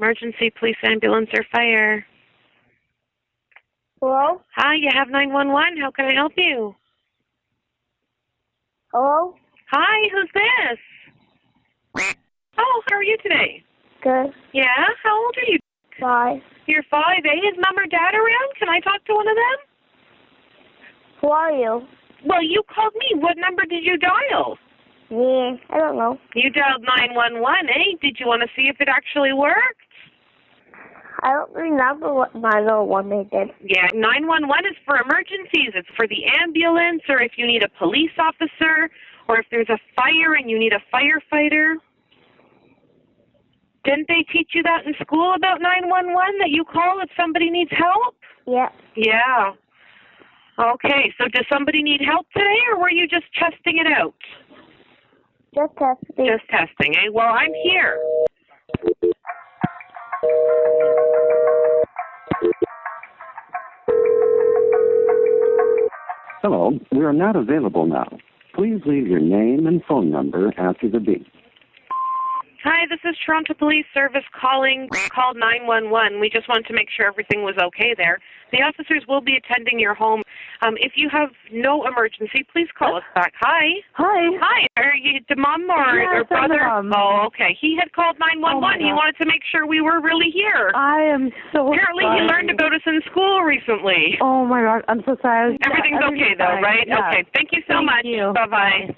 Emergency, police, ambulance, or fire. Hello? Hi, you have 911. How can I help you? Hello? Hi, who's this? Oh, how are you today? Good. Yeah, how old are you? Five. You're five, eh? Is mom or dad around? Can I talk to one of them? Who are you? Well, you called me. What number did you dial? Me. I don't know. You dialed 911, eh? Did you want to see if it actually worked? I don't remember what my little one they did. Yeah, 911 is for emergencies. It's for the ambulance or if you need a police officer or if there's a fire and you need a firefighter. Didn't they teach you that in school about 911 that you call if somebody needs help? Yeah. Yeah. Okay, so does somebody need help today or were you just testing it out? Just testing. Just testing, eh? Well, I'm here. Hello, we are not available now. Please leave your name and phone number after the beep. Hi, this is Toronto Police Service calling. Called 911. We just wanted to make sure everything was okay there. The officers will be attending your home. Um, if you have no emergency, please call us back. Hi. Hi. Hi. Are you the mom or, Yes, or brother? mom. Oh, okay. He had called 911. Oh, he wanted to make sure we were really here. I am so Apparently, he sorry. learned about us in school recently. Oh my god, I'm so sorry. Everything's okay Everything's though, fine. right? Yeah. Okay. Thank you so Thank much. you. Bye bye.